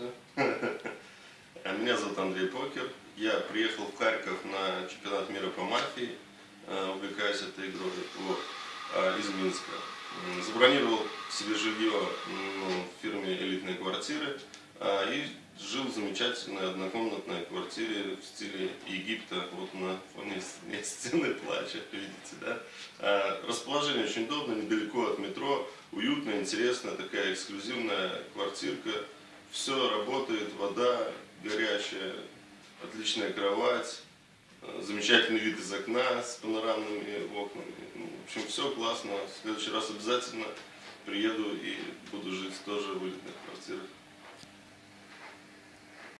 Всё. А Меня зовут Андрей Покер. Я приехал в Харьков на чемпионат мира по мафии. Э, Увлекаюсь этой игрой вот, а, из Минска. Забронировал себе жилье м, в фирме «Элитные квартиры» а, и жил в замечательной однокомнатной квартире в стиле Египта. Вот на фоне стены плача, видите, да? Расположение очень удобно, недалеко от метро, уютно, интересно, такая эксклюзивная квартирка. Все работает, вода горячая, отличная кровать, э, замечательный вид из окна с панорамными окнами. Ну, в общем, все классно. В следующий раз обязательно приеду и буду жить тоже в элитных квартирах.